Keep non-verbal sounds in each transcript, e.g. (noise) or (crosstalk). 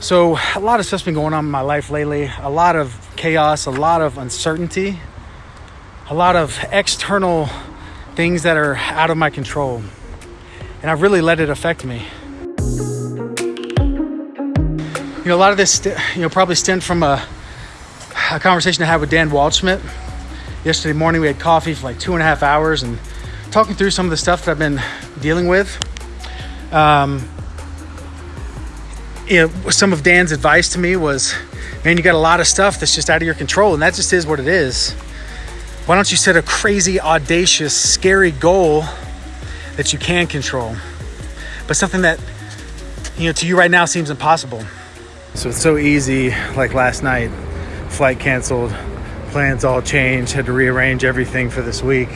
So, a lot of stuff's been going on in my life lately. A lot of chaos, a lot of uncertainty, a lot of external things that are out of my control. And I've really let it affect me. You know, a lot of this, you know, probably stemmed from a, a conversation I had with Dan Waldschmidt. Yesterday morning, we had coffee for like two and a half hours and talking through some of the stuff that I've been dealing with. Um, you know, some of Dan's advice to me was, man, you got a lot of stuff that's just out of your control, and that just is what it is. Why don't you set a crazy, audacious, scary goal that you can control, but something that, you know, to you right now seems impossible? So it's so easy, like last night, flight canceled, plans all changed, had to rearrange everything for this week.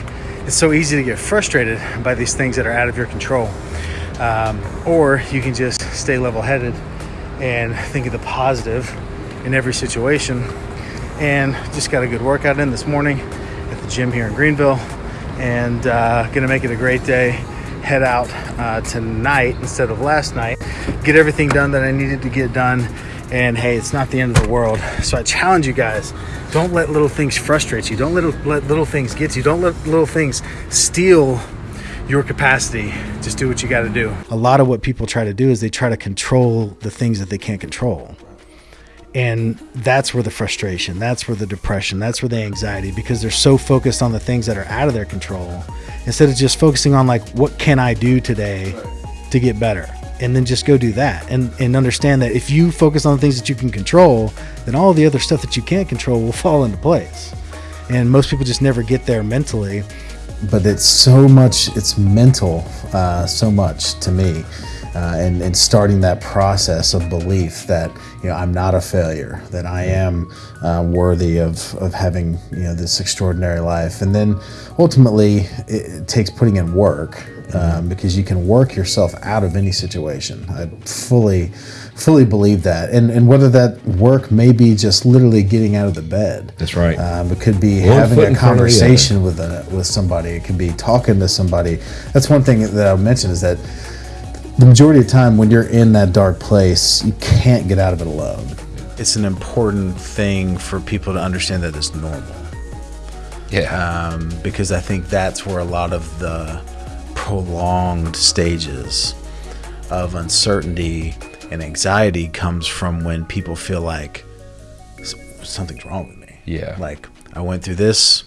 It's so easy to get frustrated by these things that are out of your control. Um, or you can just stay level headed and think of the positive in every situation. And just got a good workout in this morning at the gym here in Greenville, and uh, gonna make it a great day. Head out uh, tonight instead of last night, get everything done that I needed to get done. And hey, it's not the end of the world. So I challenge you guys don't let little things frustrate you, don't let, let little things get you, don't let little things steal your capacity. Just do what you got to do. A lot of what people try to do is they try to control the things that they can't control. And that's where the frustration, that's where the depression, that's where the anxiety, because they're so focused on the things that are out of their control instead of just focusing on, like, what can I do today to get better? And then just go do that and, and understand that if you focus on the things that you can control, then all the other stuff that you can't control will (laughs) fall into place. And most people just never get there mentally but it's so much it's mental uh, so much to me uh, and, and starting that process of belief that you know I'm not a failure that I am uh, worthy of, of having you know this extraordinary life. And then ultimately it, it takes putting in work um, because you can work yourself out of any situation I fully fully believe that. And and whether that work may be just literally getting out of the bed. That's right. Um, it could be one having a conversation with a, with somebody. It could be talking to somebody. That's one thing that I'll mention is that the majority of the time when you're in that dark place, you can't get out of it alone. It's an important thing for people to understand that it's normal. Yeah. Um, because I think that's where a lot of the prolonged stages of uncertainty and anxiety comes from when people feel like something's wrong with me. Yeah. Like I went through this,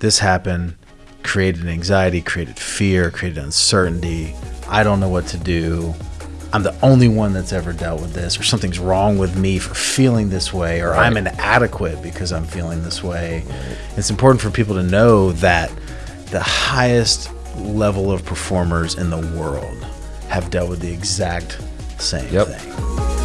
this happened, created anxiety, created fear, created uncertainty. I don't know what to do. I'm the only one that's ever dealt with this, or something's wrong with me for feeling this way, or right. I'm inadequate because I'm feeling this way. Right. It's important for people to know that the highest level of performers in the world have dealt with the exact same yep. thing.